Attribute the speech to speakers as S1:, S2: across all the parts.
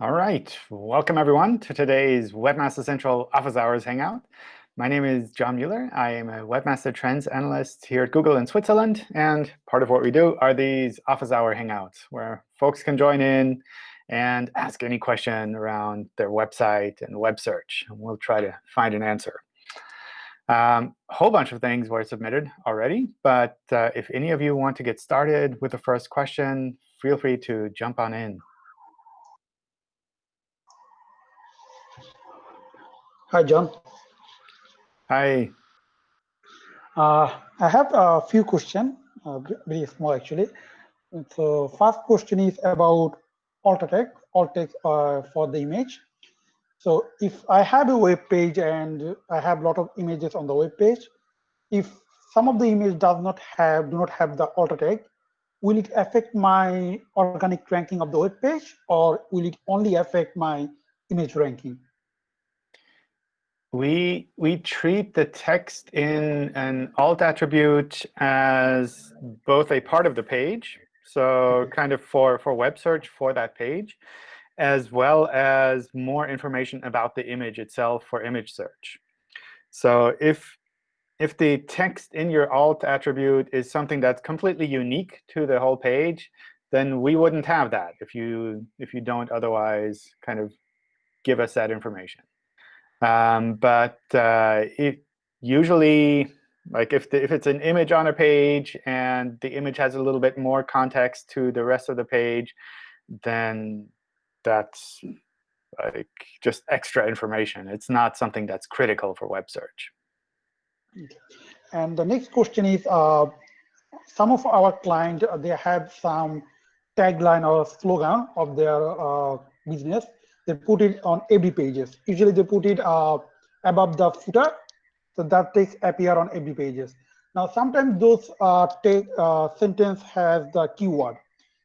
S1: All right. Welcome, everyone, to today's Webmaster Central Office Hours Hangout. My name is John Mueller. I am a Webmaster Trends Analyst here at Google in Switzerland. And part of what we do are these Office Hour Hangouts, where folks can join in and ask any question around their website and web search. And we'll try to find an answer. Um, a whole bunch of things were submitted already. But uh, if any of you want to get started with the first question, feel free to jump on in.
S2: Hi, John.
S1: Hi.
S2: Uh, I have a few questions, uh, very small actually. So first question is about alt text, alt text uh, for the image. So if I have a web page and I have a lot of images on the web page, if some of the image does not have, do not have the alt text, will it affect my organic ranking of the web page or will it only affect my image ranking?
S1: We, we treat the text in an alt attribute as both a part of the page, so mm-hmm. kind of for, for web search for that page, as well as more information about the image itself for image search. So if, if the text in your alt attribute is something that's completely unique to the whole page, then we wouldn't have that if you, if you don't otherwise kind of give us that information. Um, but uh, it usually, like if, the, if it's an image on a page and the image has a little bit more context to the rest of the page, then that's like just extra information. It's not something that's critical for web search.
S2: And the next question is, uh, some of our clients, they have some tagline or slogan of their uh, business they put it on every pages. Usually they put it uh, above the footer, so that takes appear on every pages. Now sometimes those uh, take uh, sentence has the keyword.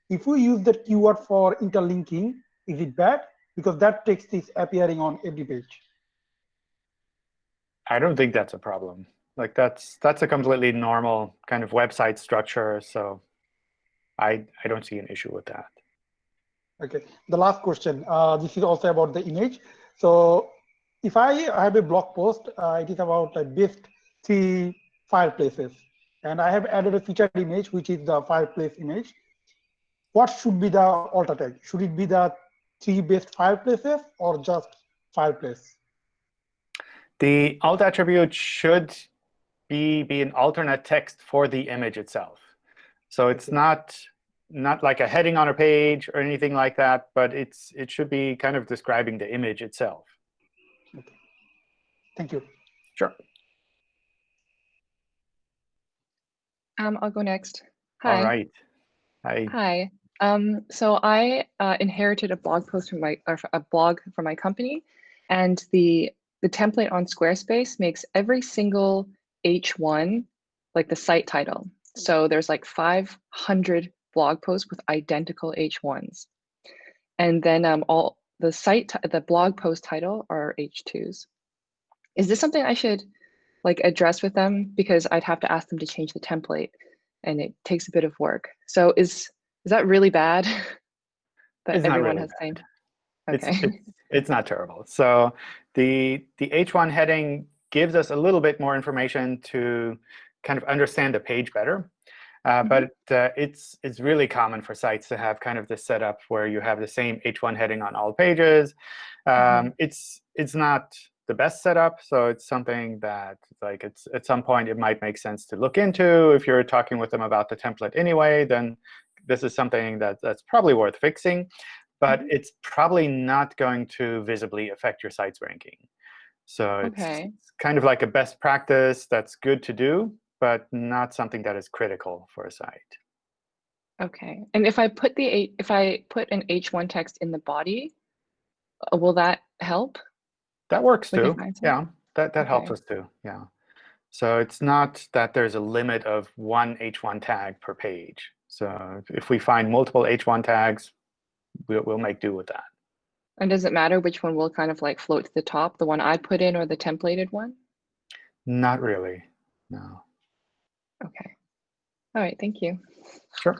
S2: If we use that keyword for interlinking, is it bad? Because that text is appearing on every page.
S1: I don't think that's a problem. Like that's that's a completely normal kind of website structure. So I I don't see an issue with that.
S2: Okay, the last question. Uh, this is also about the image. So if I have a blog post, uh, it is about a best three fireplaces. And I have added a featured image, which is the fireplace image. What should be the alt tag? Should it be the three best fireplaces or just fireplace?
S1: The alt attribute should be, be an alternate text for the image itself. So it's not not like a heading on a page or anything like that, but it's it should be kind of describing the image itself.
S2: Okay. Thank you.
S1: Sure.
S3: Um, I'll go next. Hi.
S1: All right. Hi.
S3: Hi. Um, so I uh, inherited a blog post from my a blog from my company, and the the template on Squarespace makes every single H1 like the site title. So there's like 500 blog posts with identical H1s. And then um, all the site, the blog post title are H2s. Is this something I should like address with them? Because I'd have to ask them to change the template and it takes a bit of work. So is is that really bad that
S1: it's
S3: everyone
S1: really
S3: has
S1: bad.
S3: same? Okay.
S1: It's, it's, it's not terrible. So the, the H1 heading gives us a little bit more information to kind of understand the page better. Uh, mm -hmm. But uh, it's it's really common for sites to have kind of this setup where you have the same H1 heading on all pages. Um, mm -hmm. It's it's not the best setup, so it's something that like it's at some point it might make sense to look into. If you're talking with them about the template anyway, then this is something that that's probably worth fixing. But mm -hmm. it's probably not going to visibly affect your site's ranking. So it's,
S3: okay.
S1: it's kind of like a best practice that's good to do, but not something that is critical for a site.
S3: Okay. And if I put the if I put an H1 text in the body, uh, will that help?
S1: That works too. Yeah, that, that okay. helps us too. Yeah. So it's not that there's a limit of one H1 tag per page. So if we find multiple H1 tags, we'll, we'll make do with that.
S3: And does it matter which one will kind of like float to the top, the one I put in or the templated one?
S1: Not really, no.
S3: Okay. All right, thank you.
S1: Sure.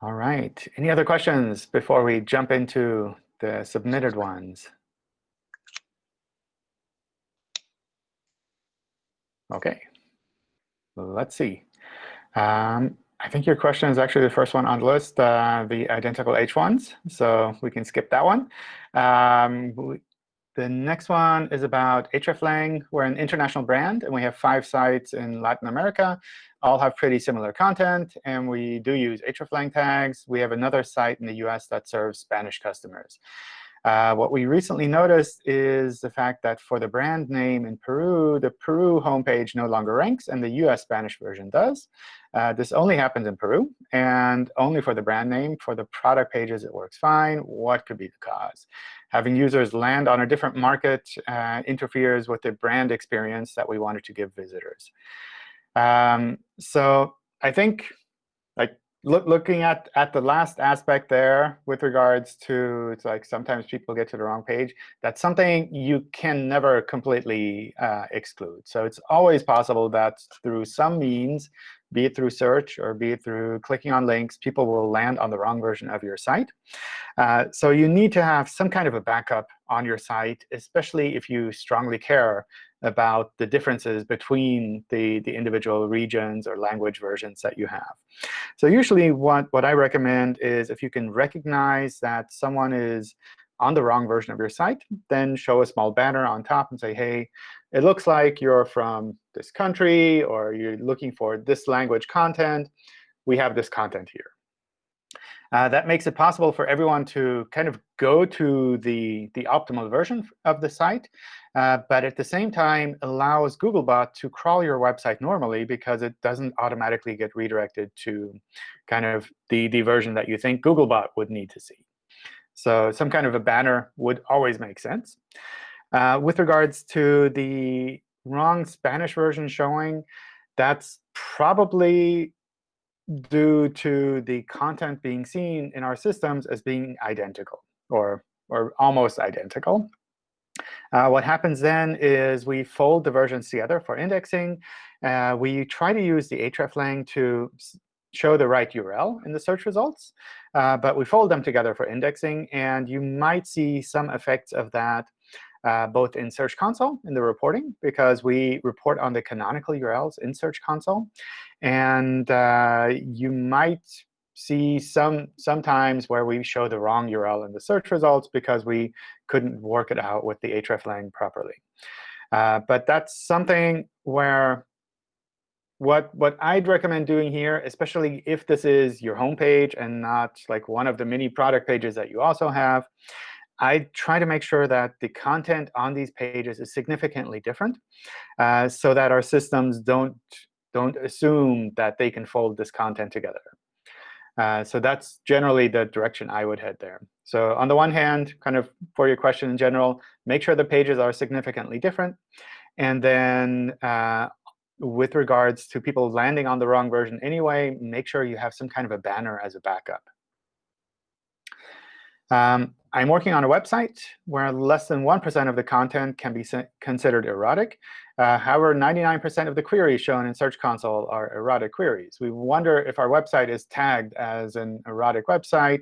S1: All right. Any other questions before we jump into the submitted ones? OK. Let's see. Um, I think your question is actually the first one on the list, uh, the identical H1s. So we can skip that one. Um, the next one is about hreflang. We're an international brand, and we have five sites in Latin America. All have pretty similar content, and we do use hreflang tags. We have another site in the US that serves Spanish customers. Uh, what we recently noticed is the fact that for the brand name in Peru, the Peru homepage no longer ranks, and the US Spanish version does. Uh, this only happens in Peru, and only for the brand name. For the product pages, it works fine. What could be the cause? Having users land on a different market uh, interferes with the brand experience that we wanted to give visitors. Um, so I think look, looking at, at the last aspect there with regards to it's like sometimes people get to the wrong page, that's something you can never completely uh, exclude. So it's always possible that through some means, be it through search or be it through clicking on links, people will land on the wrong version of your site. Uh, so you need to have some kind of a backup on your site, especially if you strongly care about the differences between the, the individual regions or language versions that you have. So usually what, what I recommend is if you can recognize that someone is on the wrong version of your site, then show a small banner on top and say, hey, it looks like you're from this country, or you're looking for this language content. We have this content here. Uh, that makes it possible for everyone to kind of go to the, the optimal version of the site, uh, but at the same time allows Googlebot to crawl your website normally because it doesn't automatically get redirected to kind of the, the version that you think Googlebot would need to see. So some kind of a banner would always make sense. Uh, with regards to the wrong Spanish version showing, that's probably due to the content being seen in our systems as being identical or, or almost identical. Uh, what happens then is we fold the versions together for indexing. Uh, we try to use the hreflang to show the right URL in the search results. Uh, but we fold them together for indexing. And you might see some effects of that uh, both in Search Console in the reporting, because we report on the canonical URLs in Search Console. And uh, you might see some sometimes where we show the wrong URL in the search results because we couldn't work it out with the hreflang properly. Uh, but that's something where what what I'd recommend doing here, especially if this is your home page and not like one of the many product pages that you also have, I try to make sure that the content on these pages is significantly different uh, so that our systems don't, don't assume that they can fold this content together. Uh, so that's generally the direction I would head there. So on the one hand, kind of for your question in general, make sure the pages are significantly different. And then uh, with regards to people landing on the wrong version anyway, make sure you have some kind of a banner as a backup. Um, I'm working on a website where less than 1% of the content can be considered erotic. Uh, however, 99% of the queries shown in Search Console are erotic queries. We wonder if our website is tagged as an erotic website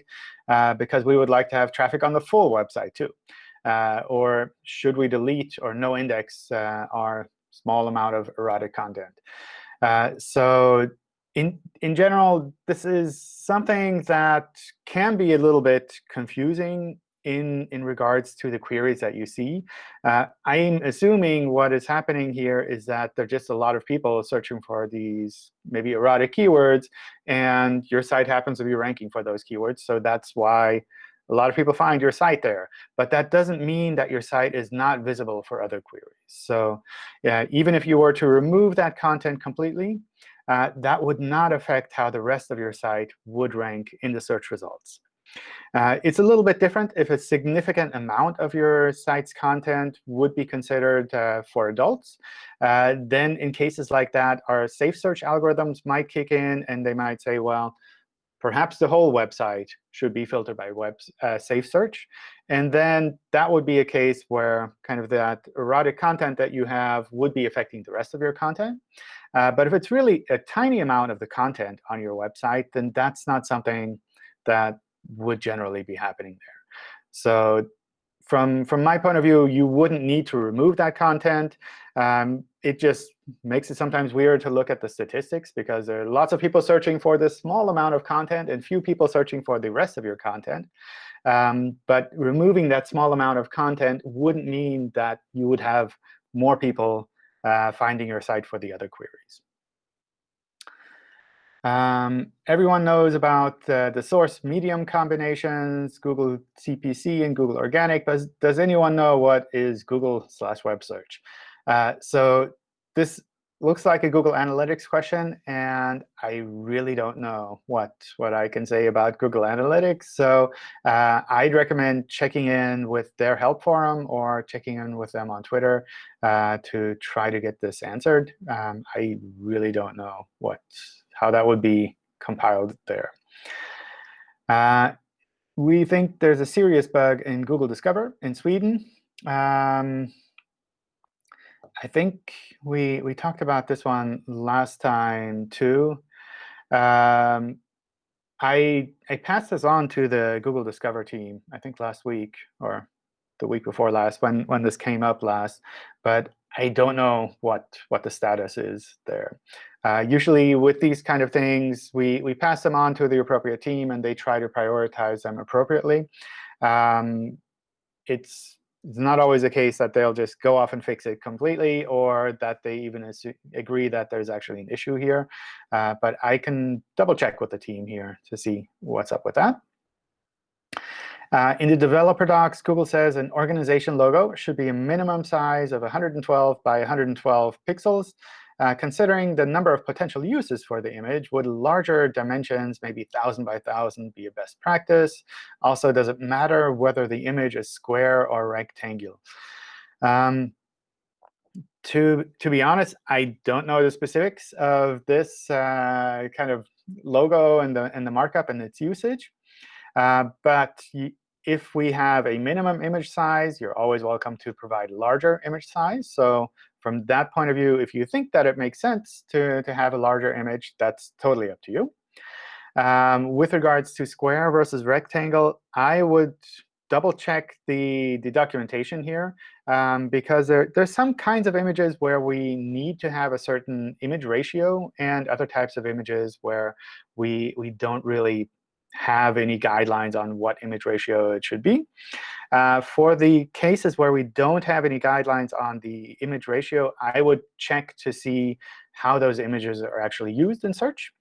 S1: uh, because we would like to have traffic on the full website too. Uh, or should we delete or no index uh, our small amount of erotic content? Uh, so in, in general, this is something that can be a little bit confusing in, in regards to the queries that you see. Uh, I'm assuming what is happening here is that there are just a lot of people searching for these maybe erotic keywords, and your site happens to be ranking for those keywords. So that's why a lot of people find your site there. But that doesn't mean that your site is not visible for other queries. So yeah, even if you were to remove that content completely, uh, that would not affect how the rest of your site would rank in the search results. Uh, it's a little bit different if a significant amount of your site's content would be considered uh, for adults. Uh, then in cases like that, our safe search algorithms might kick in, and they might say, well, perhaps the whole website should be filtered by web uh, safe search. And then that would be a case where kind of that erotic content that you have would be affecting the rest of your content. Uh, but if it's really a tiny amount of the content on your website, then that's not something that would generally be happening there. So from, from my point of view, you wouldn't need to remove that content. Um, it just makes it sometimes weird to look at the statistics because there are lots of people searching for this small amount of content and few people searching for the rest of your content. Um, but removing that small amount of content wouldn't mean that you would have more people uh, finding your site for the other queries. Um, everyone knows about uh, the source medium combinations, Google CPC and Google Organic. But does anyone know what is Google slash web search? Uh, so this looks like a Google Analytics question, and I really don't know what, what I can say about Google Analytics. So uh, I'd recommend checking in with their help forum or checking in with them on Twitter uh, to try to get this answered. Um, I really don't know what how that would be compiled there. Uh, we think there's a serious bug in Google Discover in Sweden. Um, I think we we talked about this one last time too. Um, I I passed this on to the Google Discover team. I think last week or the week before last when when this came up last, but I don't know what what the status is there. Uh, usually with these kind of things, we, we pass them on to the appropriate team, and they try to prioritize them appropriately. Um, it's, it's not always the case that they'll just go off and fix it completely, or that they even agree that there's actually an issue here. Uh, but I can double check with the team here to see what's up with that. Uh, in the developer docs, Google says an organization logo should be a minimum size of 112 by 112 pixels. Uh, considering the number of potential uses for the image, would larger dimensions, maybe 1,000 by 1,000, be a best practice? Also, does it matter whether the image is square or rectangular? Um, to, to be honest, I don't know the specifics of this uh, kind of logo and the, and the markup and its usage. Uh, but if we have a minimum image size, you're always welcome to provide larger image size. So from that point of view, if you think that it makes sense to, to have a larger image, that's totally up to you. Um, with regards to square versus rectangle, I would double check the, the documentation here, um, because there, there's some kinds of images where we need to have a certain image ratio, and other types of images where we, we don't really have any guidelines on what image ratio it should be. Uh, for the cases where we don't have any guidelines on the image ratio, I would check to see how those images are actually used in search.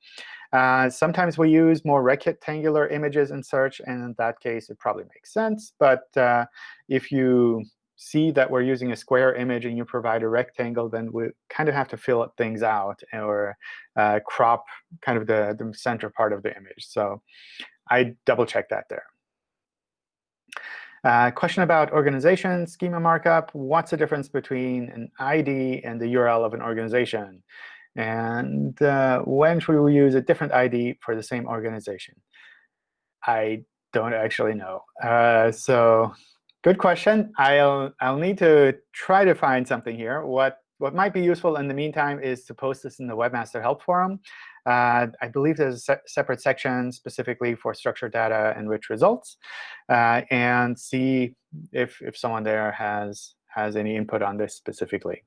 S1: Uh, sometimes we use more rectangular images in search, and in that case, it probably makes sense. But uh, if you see that we're using a square image and you provide a rectangle, then we kind of have to fill things out or uh, crop kind of the, the center part of the image. So I double check that there. Uh, question about organization schema markup. What's the difference between an ID and the URL of an organization? And uh, when should we use a different ID for the same organization? I don't actually know. Uh, so good question. I'll, I'll need to try to find something here. What, what might be useful in the meantime is to post this in the Webmaster Help Forum. Uh, I believe there's a se separate section specifically for structured data and rich results, uh, and see if, if someone there has, has any input on this specifically.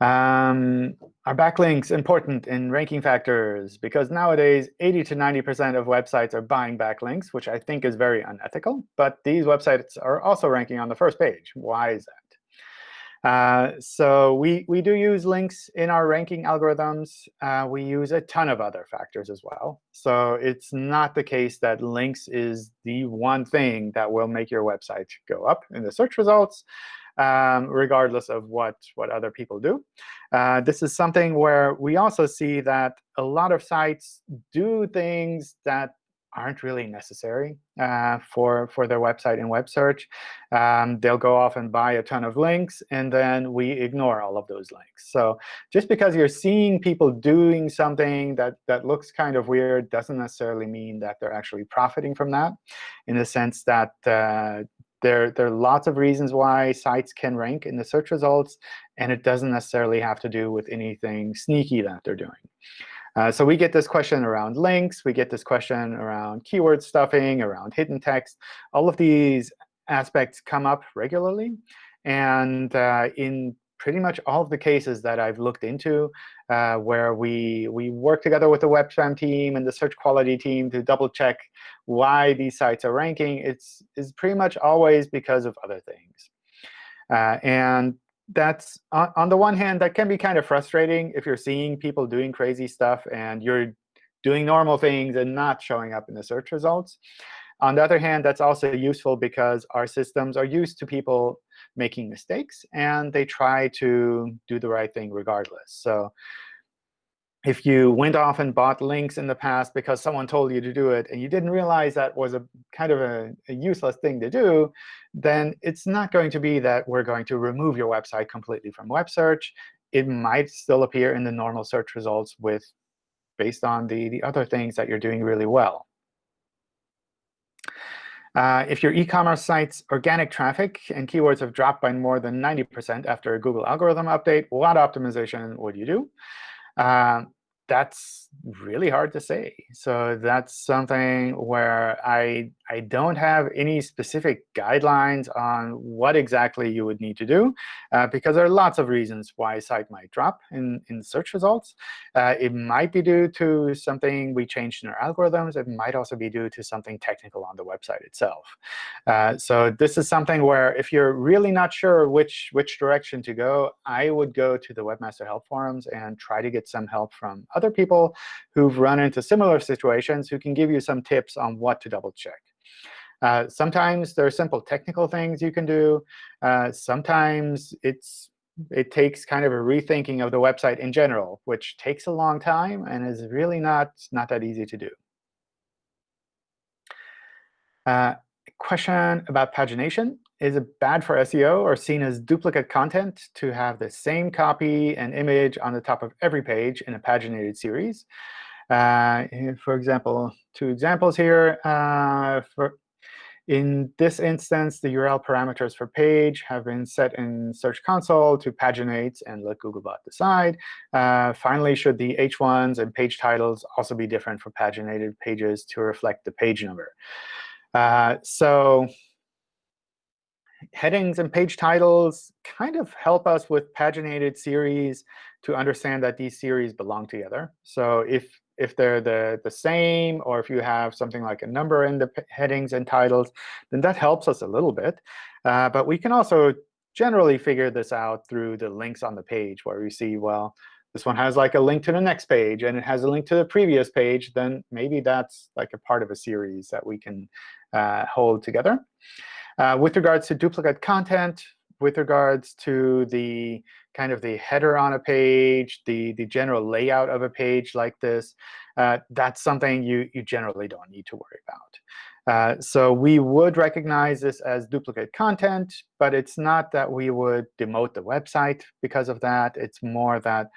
S1: Um, are backlinks important in ranking factors? Because nowadays, 80 to 90% of websites are buying backlinks, which I think is very unethical. But these websites are also ranking on the first page. Why is that? Uh, so we, we do use links in our ranking algorithms. Uh, we use a ton of other factors as well. So it's not the case that links is the one thing that will make your website go up in the search results, um, regardless of what, what other people do. Uh, this is something where we also see that a lot of sites do things that aren't really necessary uh, for, for their website in web search. Um, they'll go off and buy a ton of links, and then we ignore all of those links. So just because you're seeing people doing something that, that looks kind of weird doesn't necessarily mean that they're actually profiting from that, in the sense that uh, there, there are lots of reasons why sites can rank in the search results, and it doesn't necessarily have to do with anything sneaky that they're doing. Uh, so we get this question around links. We get this question around keyword stuffing, around hidden text. All of these aspects come up regularly. And uh, in pretty much all of the cases that I've looked into uh, where we, we work together with the web spam team and the search quality team to double check why these sites are ranking, it's, it's pretty much always because of other things. Uh, and that's on, on the one hand, that can be kind of frustrating if you're seeing people doing crazy stuff and you're doing normal things and not showing up in the search results. On the other hand, that's also useful because our systems are used to people making mistakes, and they try to do the right thing regardless. So if you went off and bought links in the past because someone told you to do it, and you didn't realize that was a kind of a, a, useless thing to do, then it's not going to be that we're going to remove your website completely from web search. It might still appear in the normal search results with based on the, the other things that you're doing really well. Uh, if your e-commerce site's organic traffic and keywords have dropped by more than 90% after a Google algorithm update, what optimization would you do? Uh, that's really hard to say. So that's something where I, I don't have any specific guidelines on what exactly you would need to do, uh, because there are lots of reasons why a site might drop in, in search results. Uh, it might be due to something we changed in our algorithms. It might also be due to something technical on the website itself. Uh, so this is something where if you're really not sure which, which direction to go, I would go to the Webmaster Help Forums and try to get some help from other people who've run into similar situations who can give you some tips on what to double check. Uh, sometimes there are simple technical things you can do. Uh, sometimes it's it takes kind of a rethinking of the website in general, which takes a long time and is really not, not that easy to do. Uh, question about pagination. Is it bad for SEO or seen as duplicate content to have the same copy and image on the top of every page in a paginated series? Uh, for example, two examples here. Uh, for in this instance, the URL parameters for page have been set in Search Console to paginate and let Googlebot decide. Uh, finally, should the H1s and page titles also be different for paginated pages to reflect the page number? Uh, so headings and page titles kind of help us with paginated series to understand that these series belong together. So if if they're the, the same, or if you have something like a number in the headings and titles, then that helps us a little bit. Uh, but we can also generally figure this out through the links on the page, where we see, well, this one has like a link to the next page, and it has a link to the previous page, then maybe that's like a part of a series that we can uh, hold together. Uh, with regards to duplicate content, with regards to the kind of the header on a page, the, the general layout of a page like this, uh, that's something you, you generally don't need to worry about. Uh, so we would recognize this as duplicate content, but it's not that we would demote the website because of that. It's more that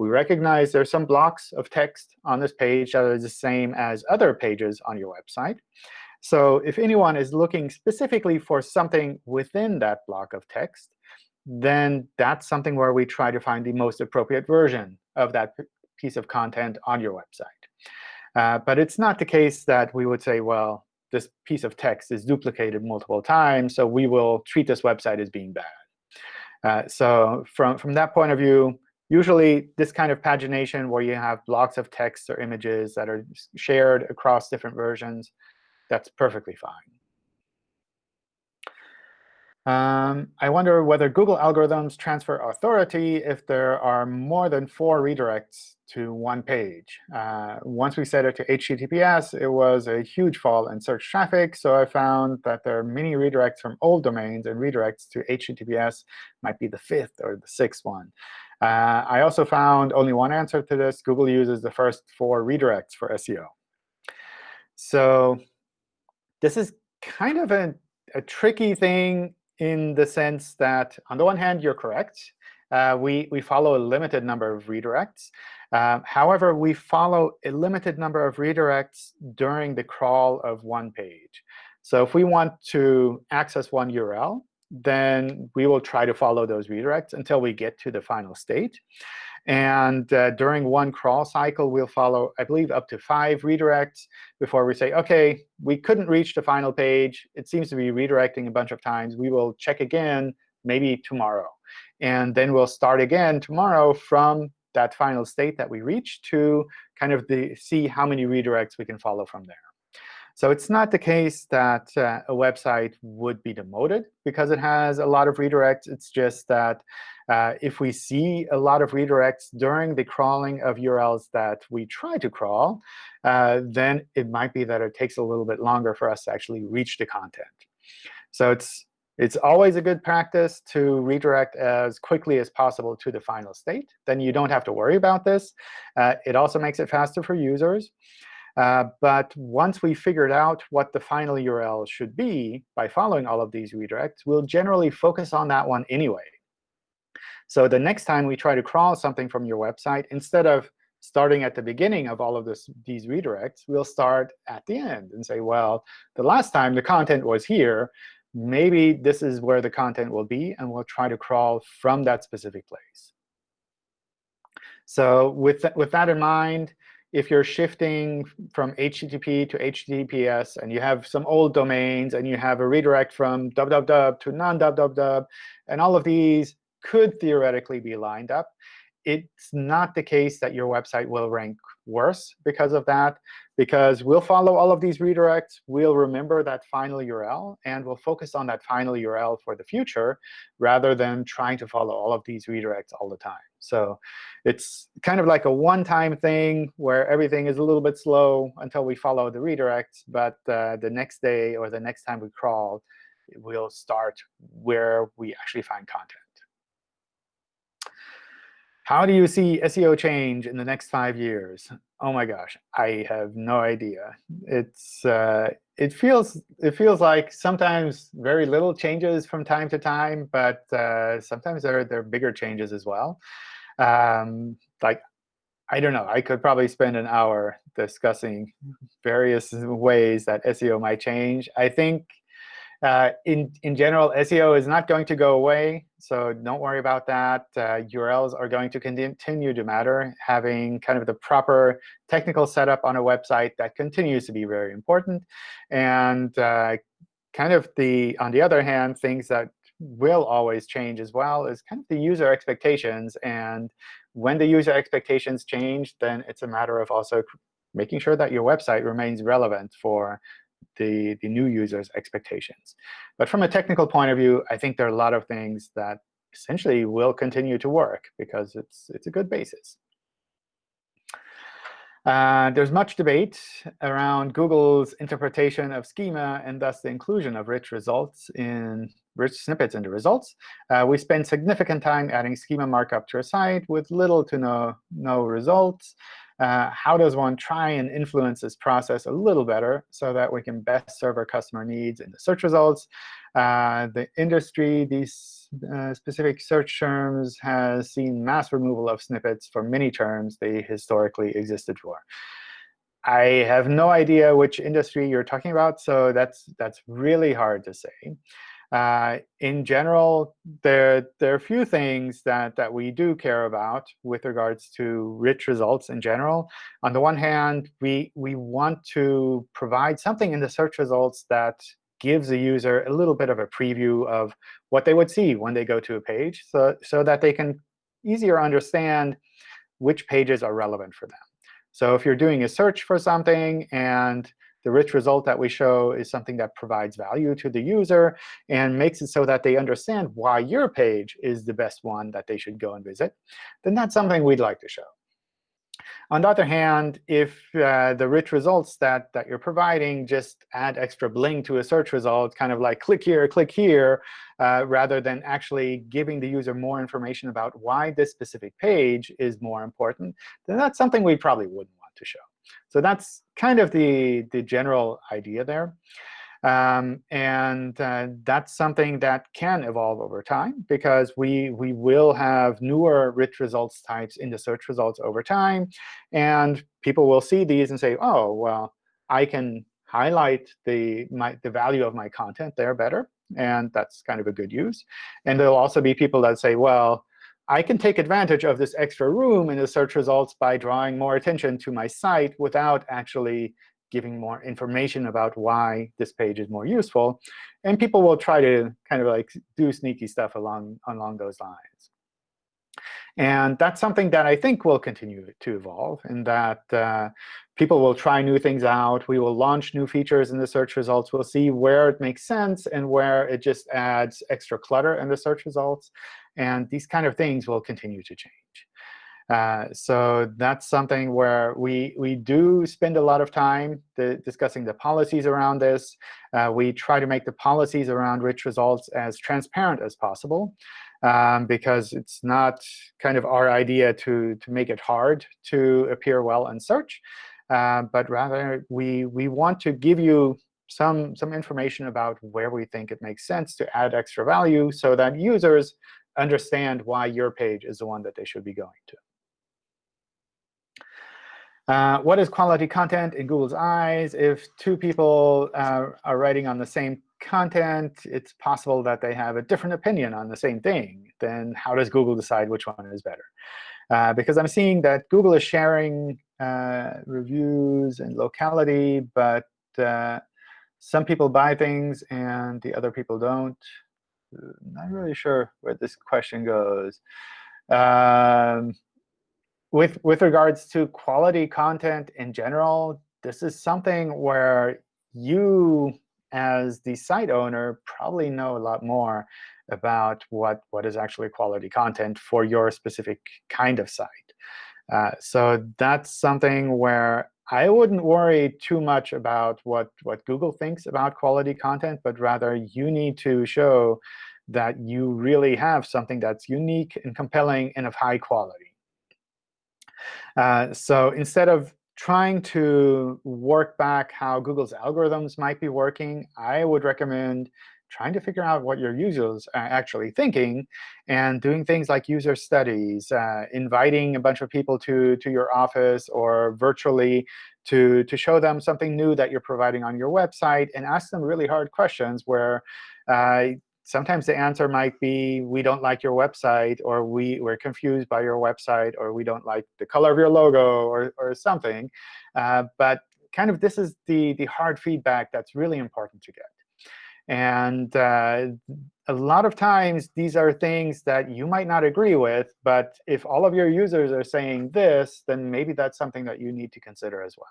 S1: we recognize there's some blocks of text on this page that are the same as other pages on your website. So if anyone is looking specifically for something within that block of text, then that's something where we try to find the most appropriate version of that piece of content on your website. Uh, but it's not the case that we would say, well, this piece of text is duplicated multiple times, so we will treat this website as being bad. Uh, so from, from that point of view, usually this kind of pagination where you have blocks of text or images that are shared across different versions, that's perfectly fine. Um, I wonder whether Google algorithms transfer authority if there are more than four redirects to one page. Uh, once we set it to HTTPS, it was a huge fall in search traffic. So I found that there are many redirects from old domains, and redirects to HTTPS might be the fifth or the sixth one. Uh, I also found only one answer to this. Google uses the first four redirects for SEO. So this is kind of a, a tricky thing in the sense that, on the one hand, you're correct. Uh, we, we follow a limited number of redirects. Uh, however, we follow a limited number of redirects during the crawl of one page. So if we want to access one URL, then we will try to follow those redirects until we get to the final state. And uh, during one crawl cycle, we'll follow, I believe, up to five redirects before we say, OK, we couldn't reach the final page. It seems to be redirecting a bunch of times. We will check again maybe tomorrow. And then we'll start again tomorrow from that final state that we reached to kind of the, see how many redirects we can follow from there. So it's not the case that uh, a website would be demoted because it has a lot of redirects. It's just that uh, if we see a lot of redirects during the crawling of URLs that we try to crawl, uh, then it might be that it takes a little bit longer for us to actually reach the content. So it's it's always a good practice to redirect as quickly as possible to the final state. Then you don't have to worry about this. Uh, it also makes it faster for users. Uh, but once we figured out what the final URL should be by following all of these redirects, we'll generally focus on that one anyway. So the next time we try to crawl something from your website, instead of starting at the beginning of all of this, these redirects, we'll start at the end and say, well, the last time the content was here, maybe this is where the content will be, and we'll try to crawl from that specific place. So with, th with that in mind, if you're shifting from HTTP to HTTPS and you have some old domains and you have a redirect from www to non-www, and all of these could theoretically be lined up, it's not the case that your website will rank worse because of that, because we'll follow all of these redirects. We'll remember that final URL, and we'll focus on that final URL for the future rather than trying to follow all of these redirects all the time. So it's kind of like a one-time thing where everything is a little bit slow until we follow the redirects. But uh, the next day or the next time we crawl, we'll start where we actually find content. How do you see SEO change in the next five years? Oh my gosh, I have no idea. It's uh, it feels it feels like sometimes very little changes from time to time, but uh, sometimes there there are bigger changes as well. Um, like I don't know. I could probably spend an hour discussing various ways that SEO might change. I think uh, in, in general, SEO is not going to go away, so don't worry about that. Uh, URLs are going to continue to matter. Having kind of the proper technical setup on a website, that continues to be very important. And uh, kind of the, on the other hand, things that will always change as well is kind of the user expectations. And when the user expectations change, then it's a matter of also making sure that your website remains relevant for the, the new user's expectations. But from a technical point of view, I think there are a lot of things that essentially will continue to work because it's, it's a good basis. Uh, there's much debate around Google's interpretation of schema and thus the inclusion of rich results in rich snippets in the results. Uh, we spend significant time adding schema markup to our site with little to no, no results uh, how does one try and influence this process a little better so that we can best serve our customer needs in the search results? Uh, the industry, these uh, specific search terms, has seen mass removal of snippets for many terms they historically existed for. I have no idea which industry you're talking about, so that's that's really hard to say. Uh, in general, there, there are a few things that, that we do care about with regards to rich results in general. On the one hand, we, we want to provide something in the search results that gives the user a little bit of a preview of what they would see when they go to a page so, so that they can easier understand which pages are relevant for them. So if you're doing a search for something and the rich result that we show is something that provides value to the user and makes it so that they understand why your page is the best one that they should go and visit, then that's something we'd like to show. On the other hand, if uh, the rich results that, that you're providing just add extra bling to a search result, kind of like click here, click here, uh, rather than actually giving the user more information about why this specific page is more important, then that's something we probably wouldn't want to show. So that's kind of the, the general idea there. Um, and uh, that's something that can evolve over time, because we, we will have newer rich results types in the search results over time. And people will see these and say, oh, well, I can highlight the, my, the value of my content there better. And that's kind of a good use. And there'll also be people that say, well, I can take advantage of this extra room in the search results by drawing more attention to my site without actually giving more information about why this page is more useful. And people will try to kind of like do sneaky stuff along, along those lines. And that's something that I think will continue to evolve, in that uh, people will try new things out. We will launch new features in the search results. We'll see where it makes sense and where it just adds extra clutter in the search results. And these kind of things will continue to change. Uh, so that's something where we, we do spend a lot of time discussing the policies around this. Uh, we try to make the policies around rich results as transparent as possible um, because it's not kind of our idea to, to make it hard to appear well in search. Uh, but rather, we, we want to give you some, some information about where we think it makes sense to add extra value so that users understand why your page is the one that they should be going to. Uh, what is quality content in Google's eyes? If two people uh, are writing on the same content, it's possible that they have a different opinion on the same thing. Then how does Google decide which one is better? Uh, because I'm seeing that Google is sharing uh, reviews and locality, but uh, some people buy things and the other people don't. Not really sure where this question goes. Um, with, with regards to quality content in general, this is something where you as the site owner, probably know a lot more about what, what is actually quality content for your specific kind of site. Uh, so that's something where I wouldn't worry too much about what, what Google thinks about quality content, but rather you need to show that you really have something that's unique and compelling and of high quality. Uh, so instead of trying to work back how Google's algorithms might be working, I would recommend trying to figure out what your users are actually thinking and doing things like user studies, uh, inviting a bunch of people to, to your office or virtually to, to show them something new that you're providing on your website and ask them really hard questions where uh, sometimes the answer might be, we don't like your website, or we, we're confused by your website, or we don't like the color of your logo, or, or something. Uh, but kind of this is the, the hard feedback that's really important to get. And uh, a lot of times, these are things that you might not agree with. But if all of your users are saying this, then maybe that's something that you need to consider as well.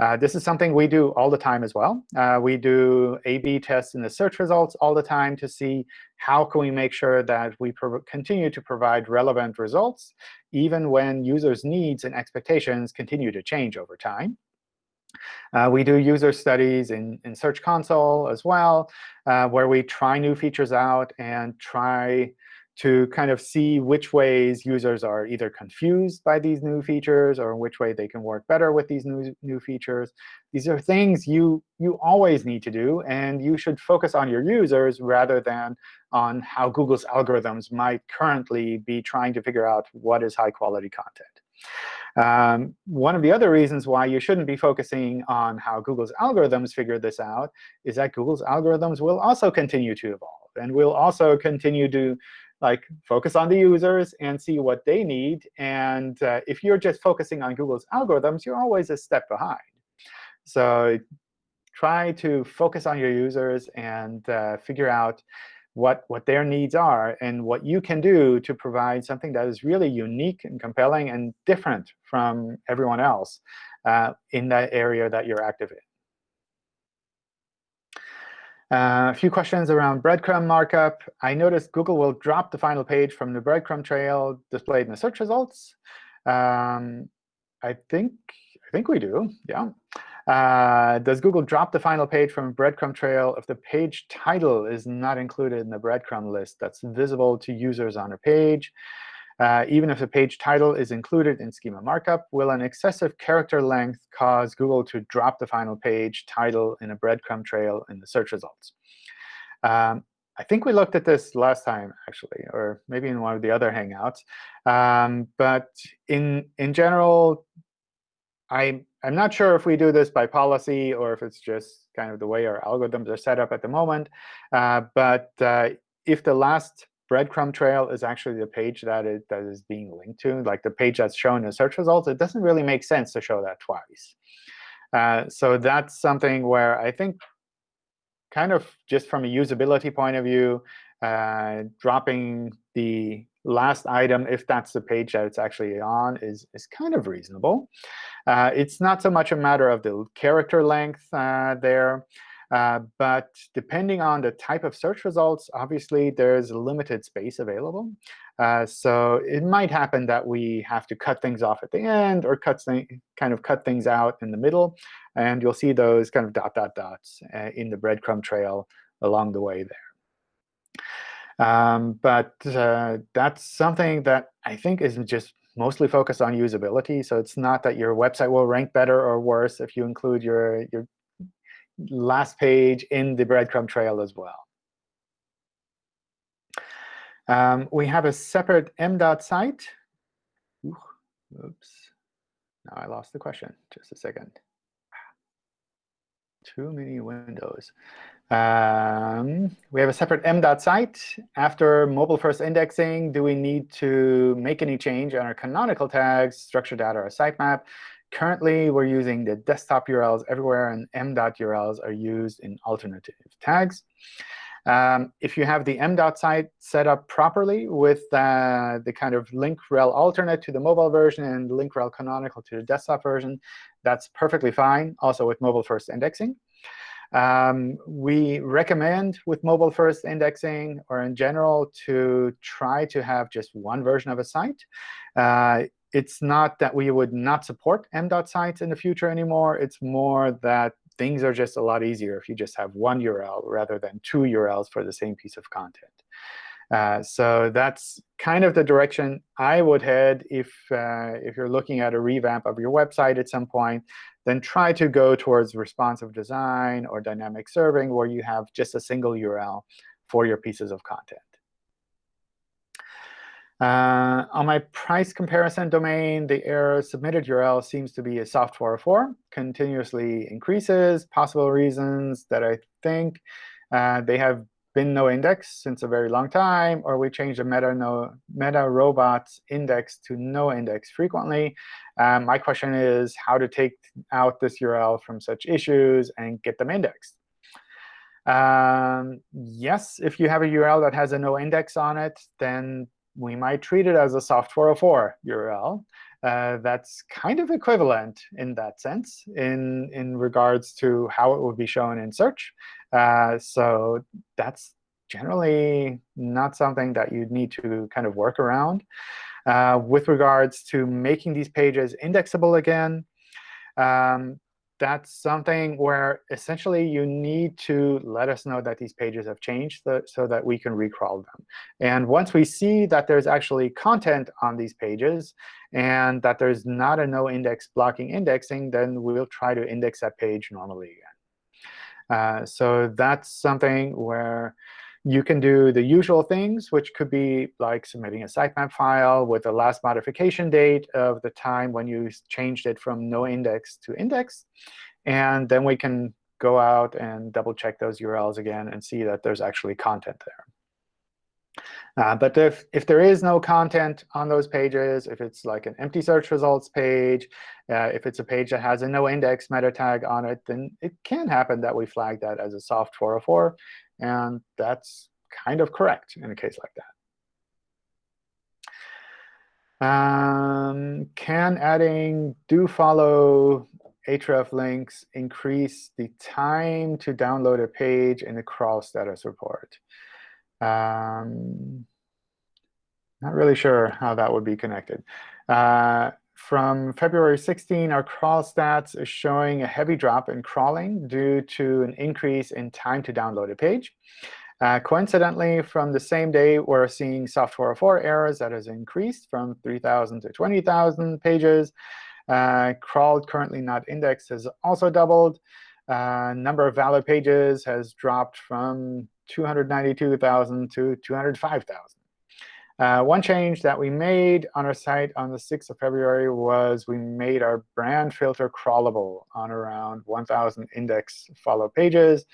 S1: Uh, this is something we do all the time as well. Uh, we do A-B tests in the search results all the time to see how can we make sure that we continue to provide relevant results, even when users' needs and expectations continue to change over time. Uh, we do user studies in, in Search Console as well, uh, where we try new features out and try to kind of see which ways users are either confused by these new features or which way they can work better with these new, new features. These are things you, you always need to do, and you should focus on your users rather than on how Google's algorithms might currently be trying to figure out what is high-quality content. Um, one of the other reasons why you shouldn't be focusing on how Google's algorithms figure this out is that Google's algorithms will also continue to evolve and will also continue to like focus on the users and see what they need. And uh, if you're just focusing on Google's algorithms, you're always a step behind. So try to focus on your users and uh, figure out what, what their needs are and what you can do to provide something that is really unique and compelling and different from everyone else uh, in that area that you're active in. Uh, a few questions around breadcrumb markup. I noticed Google will drop the final page from the breadcrumb trail displayed in the search results. Um, I think I think we do. Yeah. Uh, does Google drop the final page from a breadcrumb trail if the page title is not included in the breadcrumb list that's visible to users on a page? Uh, even if the page title is included in schema markup, will an excessive character length cause Google to drop the final page title in a breadcrumb trail in the search results? Um, I think we looked at this last time, actually, or maybe in one of the other Hangouts. Um, but in, in general, I, I'm not sure if we do this by policy or if it's just kind of the way our algorithms are set up at the moment. Uh, but uh, if the last breadcrumb trail is actually the page that it that is being linked to, like the page that's shown in search results, it doesn't really make sense to show that twice. Uh, so that's something where I think kind of just from a usability point of view, uh, dropping the last item, if that's the page that it's actually on, is, is kind of reasonable. Uh, it's not so much a matter of the character length uh, there. Uh, but depending on the type of search results, obviously, there's limited space available. Uh, so it might happen that we have to cut things off at the end or cut kind of cut things out in the middle. And you'll see those kind of dot, dot, dots uh, in the breadcrumb trail along the way there. Um, but uh, that's something that I think is just mostly focused on usability. So it's not that your website will rank better or worse if you include your, your last page in the breadcrumb trail as well. Um, we have a separate m.dot site. Oops. Now I lost the question. Just a second. Too many windows. Um, we have a separate m.dot site. After mobile first indexing, do we need to make any change on our canonical tags, structured data, or sitemap? Currently, we're using the desktop URLs everywhere, and m.urls are used in alternative tags. Um, if you have the m.dot site set up properly with uh, the kind of link rel alternate to the mobile version and link rel canonical to the desktop version, that's perfectly fine, also with mobile first indexing. Um, we recommend with mobile first indexing, or in general, to try to have just one version of a site. Uh, it's not that we would not support m.dot sites in the future anymore. It's more that things are just a lot easier if you just have one URL rather than two URLs for the same piece of content. Uh, so that's kind of the direction I would head if, uh, if you're looking at a revamp of your website at some point. Then try to go towards responsive design or dynamic serving, where you have just a single URL for your pieces of content. Uh, on my price comparison domain, the error submitted URL seems to be a soft 404, continuously increases. Possible reasons that I think uh, they have been no index since a very long time, or we change the meta, no, meta robots index to no index frequently. Um, my question is how to take out this URL from such issues and get them indexed. Um, yes, if you have a URL that has a no index on it, then we might treat it as a soft 404 URL. Uh, that's kind of equivalent in that sense in, in regards to how it would be shown in search. Uh, so that's generally not something that you'd need to kind of work around. Uh, with regards to making these pages indexable again, um, that's something where essentially you need to let us know that these pages have changed so that we can recrawl them. And once we see that there's actually content on these pages and that there's not a no index blocking indexing, then we'll try to index that page normally again. Uh, so that's something where you can do the usual things, which could be like submitting a sitemap file with the last modification date of the time when you changed it from no index to index. And then we can go out and double check those URLs again and see that there's actually content there. Uh, but if, if there is no content on those pages, if it's like an empty search results page, uh, if it's a page that has a no index meta tag on it, then it can happen that we flag that as a soft 404. And that's kind of correct in a case like that. Um, can adding do follow href links increase the time to download a page in the crawl status report? Um, not really sure how that would be connected. Uh, from February 16, our crawl stats is showing a heavy drop in crawling due to an increase in time to download a page. Uh, coincidentally, from the same day, we're seeing soft 404 errors that has increased from 3,000 to 20,000 pages. Uh, crawled, currently not indexed, has also doubled. Uh, number of valid pages has dropped from 292,000 to 205,000. Uh, one change that we made on our site on the 6th of February was we made our brand filter crawlable on around 1,000 index follow pages.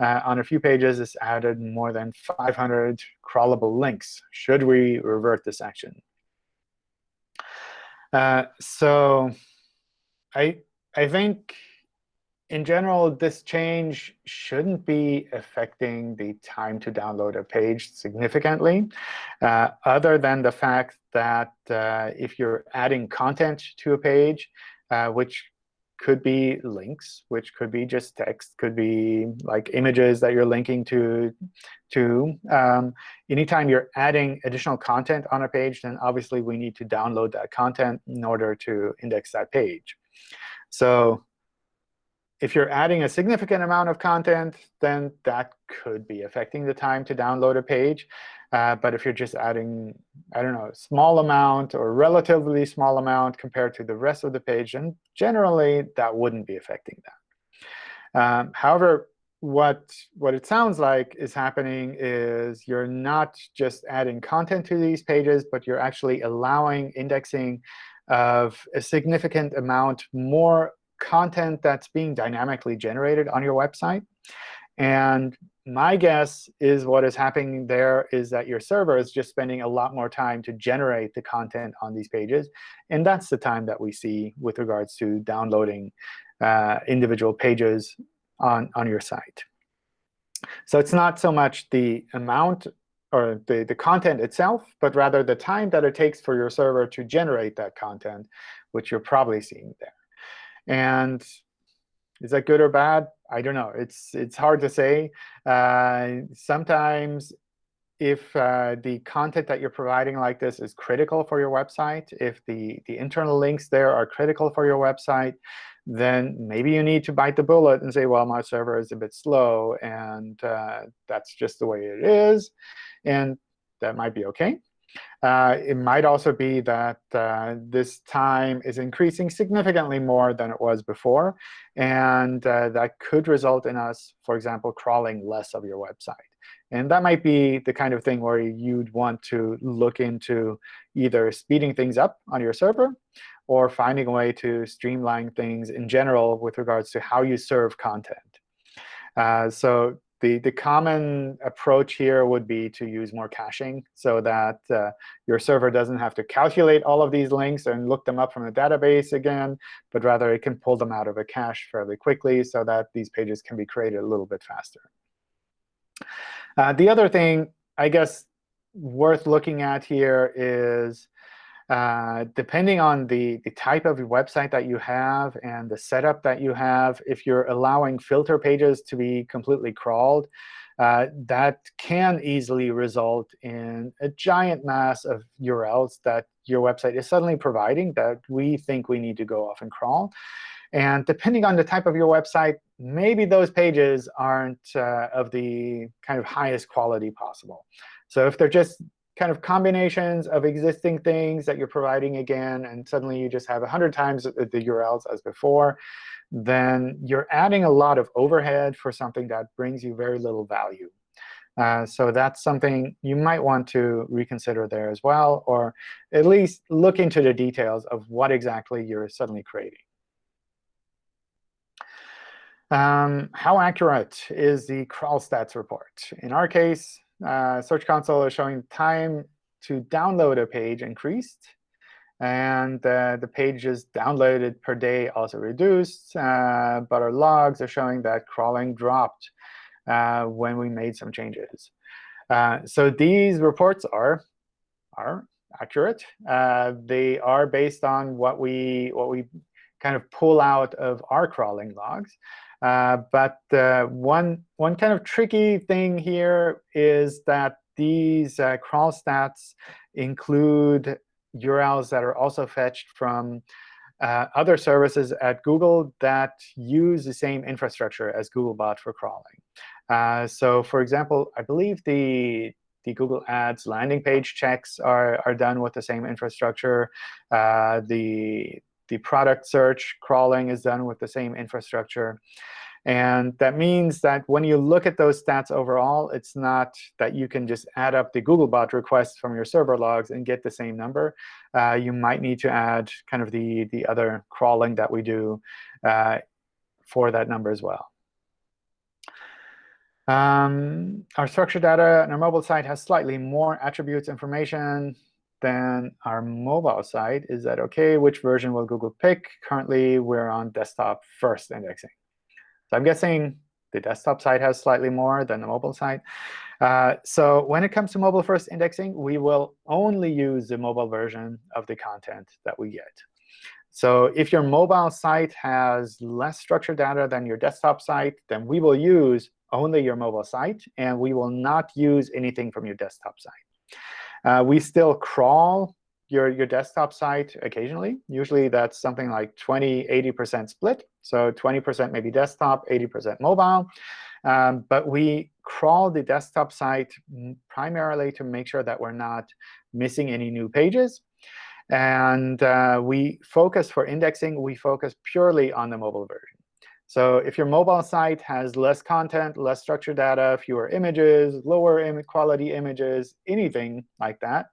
S1: uh, on a few pages, it's added more than 500 crawlable links. Should we revert this action? Uh, so I, I think in general, this change shouldn't be affecting the time to download a page significantly, uh, other than the fact that uh, if you're adding content to a page, uh, which could be links, which could be just text, could be like images that you're linking to. to. Um, anytime you're adding additional content on a page, then obviously we need to download that content in order to index that page. So if you're adding a significant amount of content, then that could be affecting the time to download a page. Uh, but if you're just adding, I don't know, small amount or relatively small amount compared to the rest of the page, then generally that wouldn't be affecting that. Um, however, what, what it sounds like is happening is you're not just adding content to these pages, but you're actually allowing indexing of a significant amount more content that's being dynamically generated on your website. And my guess is what is happening there is that your server is just spending a lot more time to generate the content on these pages. And that's the time that we see with regards to downloading uh, individual pages on, on your site. So it's not so much the amount or the, the content itself, but rather the time that it takes for your server to generate that content, which you're probably seeing there. And is that good or bad? I don't know. It's it's hard to say. Uh, sometimes if uh, the content that you're providing like this is critical for your website, if the, the internal links there are critical for your website, then maybe you need to bite the bullet and say, well, my server is a bit slow, and uh, that's just the way it is. And that might be OK. Uh, it might also be that uh, this time is increasing significantly more than it was before. And uh, that could result in us, for example, crawling less of your website. And that might be the kind of thing where you'd want to look into either speeding things up on your server or finding a way to streamline things in general with regards to how you serve content. Uh, so the, the common approach here would be to use more caching so that uh, your server doesn't have to calculate all of these links and look them up from the database again, but rather it can pull them out of a cache fairly quickly so that these pages can be created a little bit faster. Uh, the other thing, I guess, worth looking at here is uh, depending on the, the type of website that you have and the setup that you have, if you're allowing filter pages to be completely crawled, uh, that can easily result in a giant mass of URLs that your website is suddenly providing that we think we need to go off and crawl. And depending on the type of your website, maybe those pages aren't uh, of the kind of highest quality possible. So if they're just kind of combinations of existing things that you're providing again, and suddenly you just have 100 times the URLs as before, then you're adding a lot of overhead for something that brings you very little value. Uh, so that's something you might want to reconsider there as well, or at least look into the details of what exactly you're suddenly creating. Um, how accurate is the crawl stats report? In our case, uh, Search Console is showing time to download a page increased. And uh, the pages downloaded per day also reduced. Uh, but our logs are showing that crawling dropped uh, when we made some changes. Uh, so these reports are, are accurate. Uh, they are based on what we, what we kind of pull out of our crawling logs. Uh, but uh, one, one kind of tricky thing here is that these uh, crawl stats include URLs that are also fetched from uh, other services at Google that use the same infrastructure as Googlebot for crawling. Uh, so for example, I believe the the Google Ads landing page checks are, are done with the same infrastructure. Uh, the the product search crawling is done with the same infrastructure. And that means that when you look at those stats overall, it's not that you can just add up the Googlebot requests from your server logs and get the same number. Uh, you might need to add kind of the, the other crawling that we do uh, for that number as well. Um, our structured data on our mobile site has slightly more attributes information than our mobile site. Is that OK? Which version will Google pick? Currently, we're on desktop first indexing. So I'm guessing the desktop site has slightly more than the mobile site. Uh, so when it comes to mobile first indexing, we will only use the mobile version of the content that we get. So if your mobile site has less structured data than your desktop site, then we will use only your mobile site, and we will not use anything from your desktop site. Uh, we still crawl your, your desktop site occasionally. Usually that's something like 20, 80% split. So 20% maybe desktop, 80% mobile. Um, but we crawl the desktop site primarily to make sure that we're not missing any new pages. And uh, we focus for indexing, we focus purely on the mobile version. So if your mobile site has less content, less structured data, fewer images, lower Im quality images, anything like that,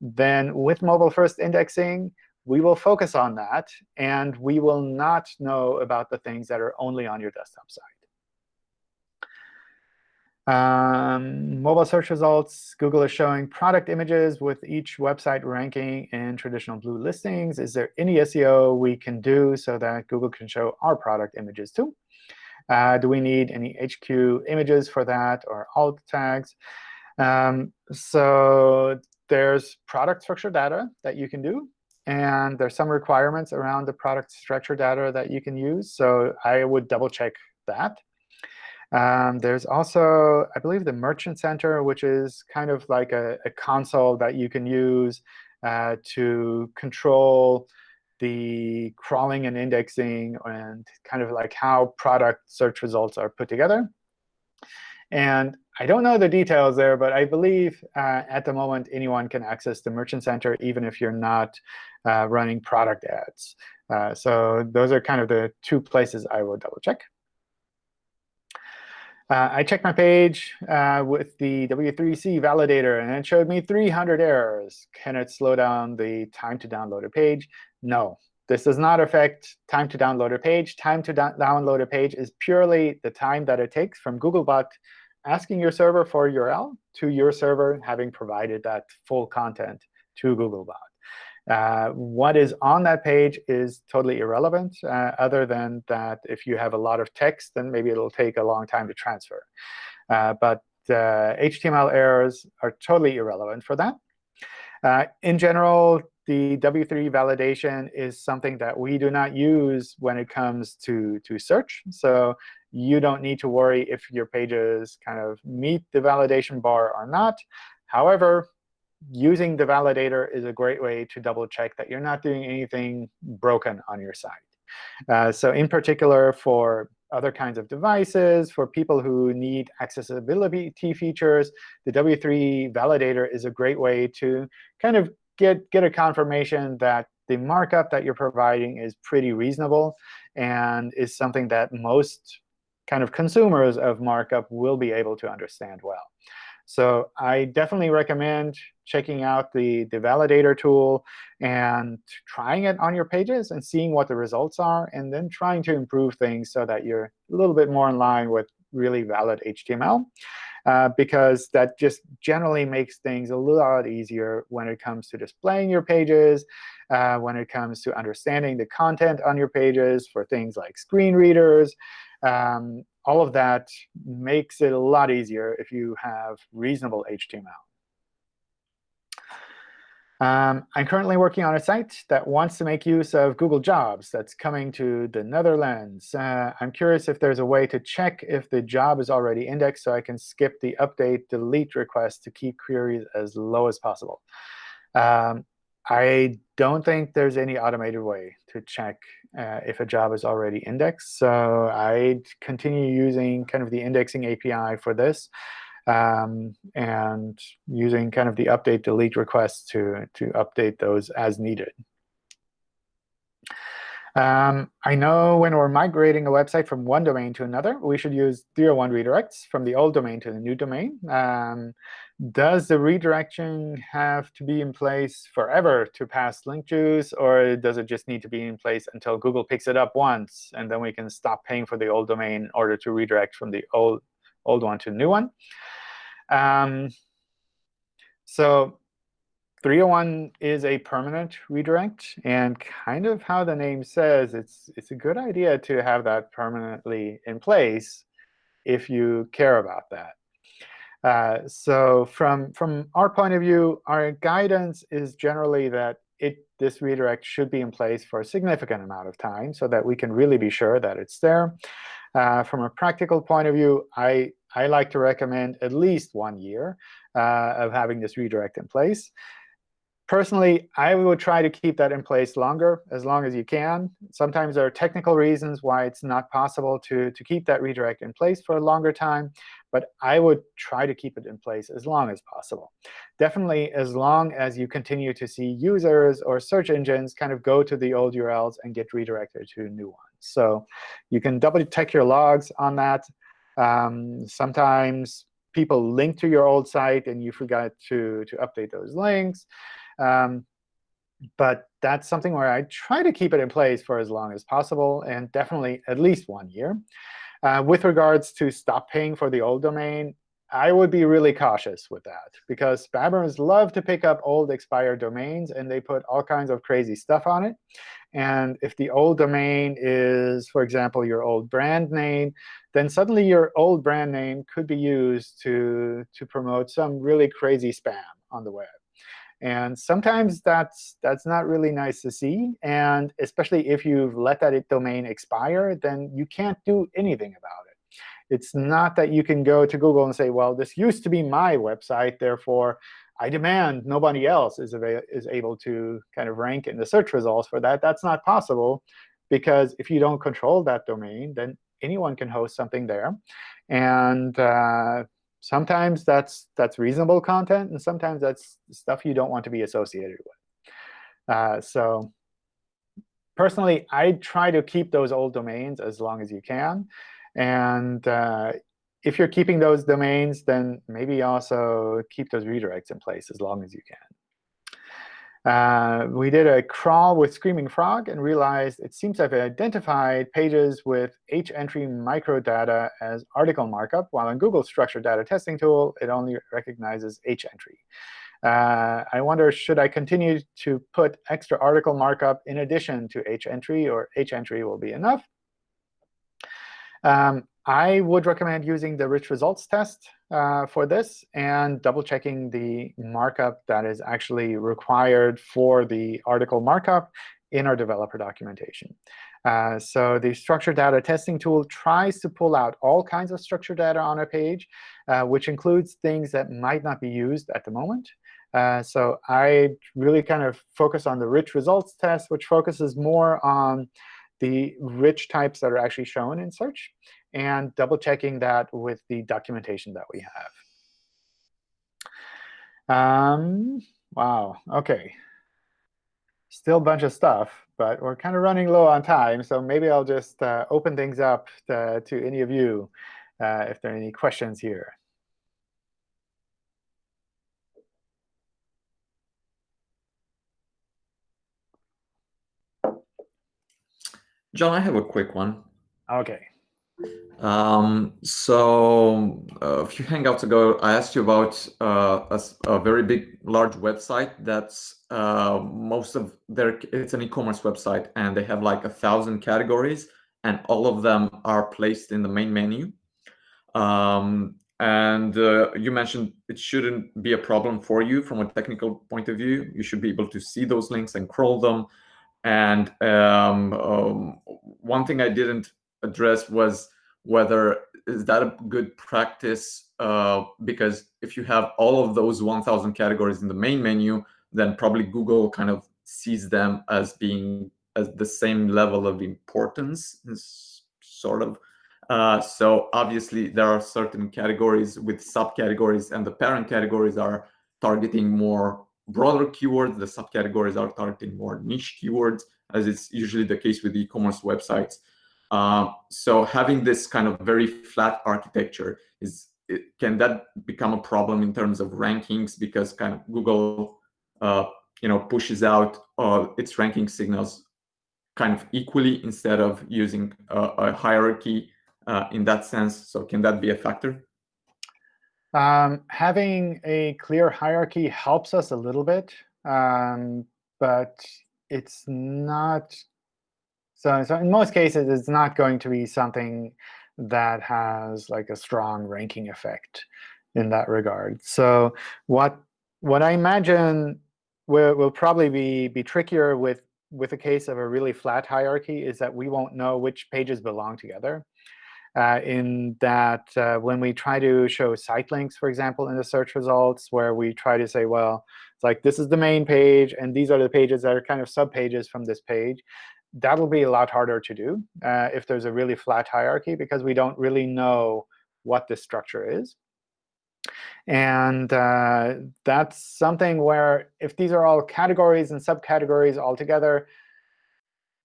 S1: then with mobile first indexing, we will focus on that. And we will not know about the things that are only on your desktop site. Um, mobile search results, Google is showing product images with each website ranking in traditional blue listings. Is there any SEO we can do so that Google can show our product images too? Uh, do we need any HQ images for that or alt tags? Um, so there's product structure data that you can do. And there's some requirements around the product structure data that you can use. So I would double check that. Um, there's also, I believe, the Merchant Center, which is kind of like a, a console that you can use uh, to control the crawling and indexing and kind of like how product search results are put together. And I don't know the details there, but I believe uh, at the moment anyone can access the Merchant Center, even if you're not uh, running product ads. Uh, so those are kind of the two places I will double check. Uh, I checked my page uh, with the W3C validator, and it showed me 300 errors. Can it slow down the time to download a page? No. This does not affect time to download a page. Time to download a page is purely the time that it takes from Googlebot asking your server for a URL to your server having provided that full content to Googlebot. Uh, what is on that page is totally irrelevant, uh, other than that if you have a lot of text, then maybe it'll take a long time to transfer. Uh, but HTML uh, errors are totally irrelevant for that. Uh, in general, the W3 validation is something that we do not use when it comes to, to search. So you don't need to worry if your pages kind of meet the validation bar or not. However, using the validator is a great way to double check that you're not doing anything broken on your site. Uh, so in particular, for other kinds of devices, for people who need accessibility features, the W3 validator is a great way to kind of get, get a confirmation that the markup that you're providing is pretty reasonable and is something that most kind of consumers of markup will be able to understand well. So I definitely recommend checking out the, the validator tool and trying it on your pages and seeing what the results are, and then trying to improve things so that you're a little bit more in line with really valid HTML. Uh, because that just generally makes things a lot easier when it comes to displaying your pages, uh, when it comes to understanding the content on your pages for things like screen readers, um, all of that makes it a lot easier if you have reasonable HTML. Um, I'm currently working on a site that wants to make use of Google Jobs that's coming to the Netherlands. Uh, I'm curious if there's a way to check if the job is already indexed so I can skip the update delete request to keep queries as low as possible. Um, I don't think there's any automated way to check uh, if a job is already indexed. So I'd continue using kind of the indexing API for this um, and using kind of the update delete requests to, to update those as needed. Um, I know when we're migrating a website from one domain to another, we should use 301 redirects from the old domain to the new domain. Um, does the redirection have to be in place forever to pass link juice, or does it just need to be in place until Google picks it up once, and then we can stop paying for the old domain in order to redirect from the old old one to new one. Um, so 301 is a permanent redirect. And kind of how the name says, it's, it's a good idea to have that permanently in place if you care about that. Uh, so from, from our point of view, our guidance is generally that it, this redirect should be in place for a significant amount of time so that we can really be sure that it's there. Uh, from a practical point of view, I, I like to recommend at least one year uh, of having this redirect in place. Personally, I would try to keep that in place longer, as long as you can. Sometimes there are technical reasons why it's not possible to, to keep that redirect in place for a longer time. But I would try to keep it in place as long as possible. Definitely as long as you continue to see users or search engines kind of go to the old URLs and get redirected to new ones. So you can double check your logs on that. Um, sometimes people link to your old site, and you forgot to, to update those links. Um, but that's something where I try to keep it in place for as long as possible, and definitely at least one year. Uh, with regards to stop paying for the old domain, I would be really cautious with that, because spammers love to pick up old expired domains, and they put all kinds of crazy stuff on it. And if the old domain is, for example, your old brand name, then suddenly your old brand name could be used to, to promote some really crazy spam on the web. And sometimes that's, that's not really nice to see. And especially if you've let that domain expire, then you can't do anything about it. It's not that you can go to Google and say, well, this used to be my website, therefore I demand nobody else is, is able to kind of rank in the search results for that. That's not possible, because if you don't control that domain, then anyone can host something there. And uh, sometimes that's that's reasonable content, and sometimes that's stuff you don't want to be associated with. Uh, so personally, I try to keep those old domains as long as you can. And uh, if you're keeping those domains, then maybe also keep those redirects in place as long as you can. Uh, we did a crawl with Screaming Frog and realized it seems have identified pages with h-entry microdata as article markup, while in Google's structured data testing tool, it only recognizes h-entry. Uh, I wonder, should I continue to put extra article markup in addition to h-entry, or h-entry will be enough? Um, I would recommend using the rich results test uh, for this and double checking the markup that is actually required for the article markup in our developer documentation. Uh, so the structured data testing tool tries to pull out all kinds of structured data on a page, uh, which includes things that might not be used at the moment. Uh, so I really kind of focus on the rich results test, which focuses more on the rich types that are actually shown in search and double checking that with the documentation that we have. Um, wow, OK. Still a bunch of stuff, but we're kind of running low on time. So maybe I'll just uh, open things up to, to any of you uh, if there are any questions here.
S4: John, I have a quick one.
S1: OK.
S4: Um, so uh, a few Hangouts ago, I asked you about uh, a, a, very big, large website that's uh, most of their, it's an e-commerce website, and they have like a thousand categories, and all of them are placed in the main menu. Um, and uh, you mentioned it shouldn't be a problem for you from a technical point of view. You should be able to see those links and crawl them. And um, um, one thing I didn't address was whether is that a good practice uh, because if you have all of those 1000 categories in the main menu then probably google kind of sees them as being as the same level of importance sort of. Uh, so obviously there are certain categories with subcategories and the parent categories are targeting more broader keywords. The subcategories are targeting more niche keywords as it's usually the case with e-commerce websites uh, so having this kind of very flat architecture is it, can that become a problem in terms of rankings because kind of Google uh, you know pushes out uh, its ranking signals kind of equally instead of using a, a hierarchy uh, in that sense. So can that be a factor?
S1: Um, having a clear hierarchy helps us a little bit, um, but it's not. So, so in most cases, it's not going to be something that has like a strong ranking effect in that regard. So what what I imagine will, will probably be be trickier with with a case of a really flat hierarchy is that we won't know which pages belong together uh, in that uh, when we try to show site links, for example, in the search results, where we try to say, well, it's like this is the main page, and these are the pages that are kind of subpages from this page, that'll be a lot harder to do uh, if there's a really flat hierarchy, because we don't really know what this structure is. And uh, that's something where if these are all categories and subcategories all together,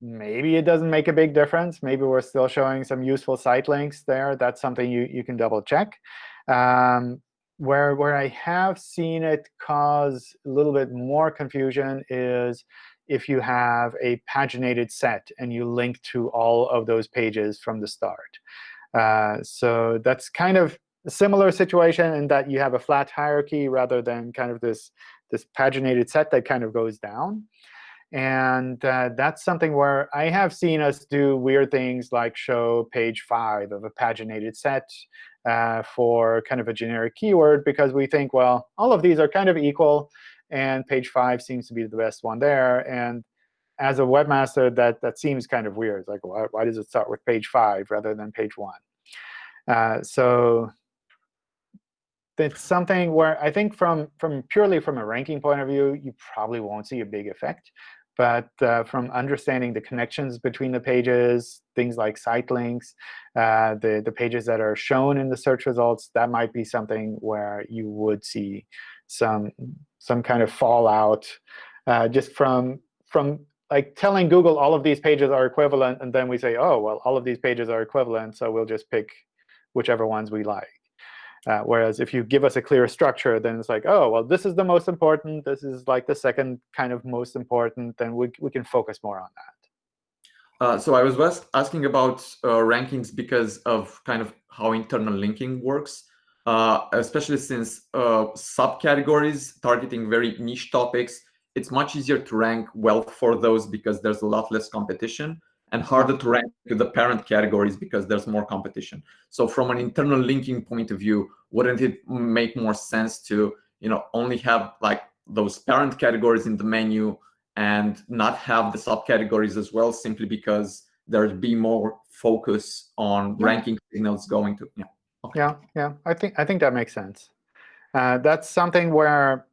S1: maybe it doesn't make a big difference. Maybe we're still showing some useful site links there. That's something you, you can double check. Um, where, where I have seen it cause a little bit more confusion is if you have a paginated set and you link to all of those pages from the start. Uh, so that's kind of a similar situation in that you have a flat hierarchy rather than kind of this, this paginated set that kind of goes down. And uh, that's something where I have seen us do weird things like show page 5 of a paginated set uh, for kind of a generic keyword because we think, well, all of these are kind of equal, and page 5 seems to be the best one there. And as a webmaster, that, that seems kind of weird. It's like, why, why does it start with page 5 rather than page 1? Uh, so that's something where I think from, from purely from a ranking point of view, you probably won't see a big effect. But uh, from understanding the connections between the pages, things like site links, uh, the, the pages that are shown in the search results, that might be something where you would see some, some kind of fallout uh, just from, from like telling Google all of these pages are equivalent, and then we say, oh, well, all of these pages are equivalent, so we'll just pick whichever ones we like. Uh, whereas if you give us a clear structure, then it's like, oh, well, this is the most important. This is like the second kind of most important. Then we, we can focus more on that.
S4: Uh, so I was asking about uh, rankings because of kind of how internal linking works, uh, especially since uh, subcategories targeting very niche topics, it's much easier to rank well for those because there's a lot less competition and harder to rank to the parent categories because there's more competition. So from an internal linking point of view, wouldn't it make more sense to you know only have like those parent categories in the menu and not have the subcategories as well, simply because there'd be more focus on yeah. ranking signals going to yeah.
S1: Yeah, yeah. I think I think that makes sense. Uh, that's something where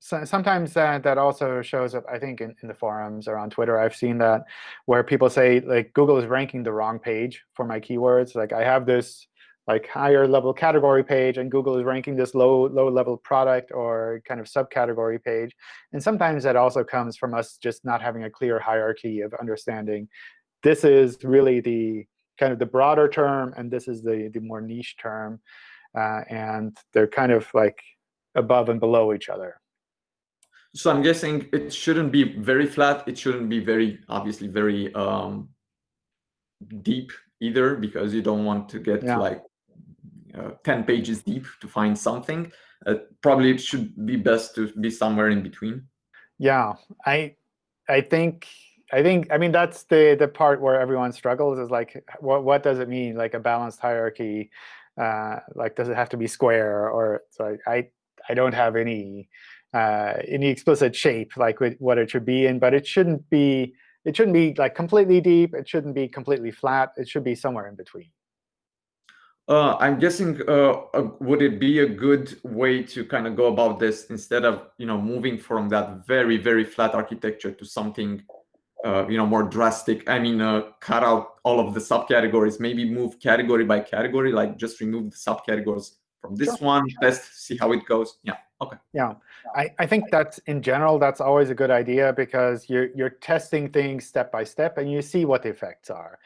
S1: so sometimes that, that also shows up, I think, in, in the forums or on Twitter. I've seen that where people say, like, Google is ranking the wrong page for my keywords. Like, I have this like higher level category page, and Google is ranking this low low level product or kind of subcategory page. And sometimes that also comes from us just not having a clear hierarchy of understanding this is really the kind of the broader term, and this is the the more niche term, uh, and they're kind of like above and below each other.
S4: So I'm guessing it shouldn't be very flat. It shouldn't be very, obviously, very um, deep either, because you don't want to get yeah. like uh, 10 pages deep to find something. Uh, probably it should be best to be somewhere in between.
S1: Yeah, I, I think, I think, I mean, that's the the part where everyone struggles is like, what what does it mean, like a balanced hierarchy? Uh, like, does it have to be square or so? I I, I don't have any uh, any explicit shape like what it should be in, but it shouldn't be it shouldn't be like completely deep. It shouldn't be completely flat. It should be somewhere in between.
S4: Uh, I'm guessing, uh, uh, would it be a good way to kind of go about this instead of you know moving from that very very flat architecture to something uh, you know more drastic? I mean, uh, cut out all of the subcategories. Maybe move category by category, like just remove the subcategories from this sure. one. Test, see how it goes. Yeah. Okay.
S1: Yeah, I, I think that's in general, that's always a good idea because you're, you're testing things step by step and you see what the effects are.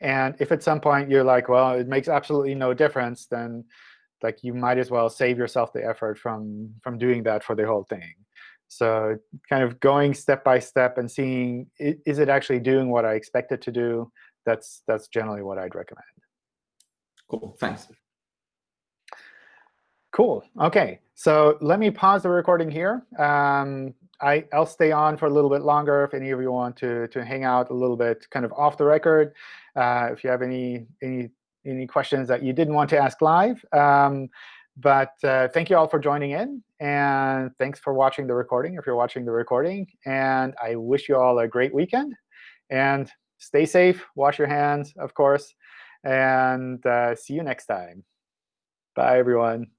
S1: And if at some point you're like, well, it makes absolutely no difference, then like you might as well save yourself the effort from, from doing that for the whole thing. So kind of going step by step and seeing, is it actually doing what I expect it to do? That's, that's generally what I'd recommend.
S4: Cool, thanks.
S1: Cool. OK, so let me pause the recording here. Um, I, I'll stay on for a little bit longer if any of you want to, to hang out a little bit kind of off the record. Uh, if you have any, any, any questions that you didn't want to ask live. Um, but uh, thank you all for joining in. And thanks for watching the recording if you're watching the recording. And I wish you all a great weekend. And stay safe. Wash your hands, of course. And uh, see you next time. Bye, everyone.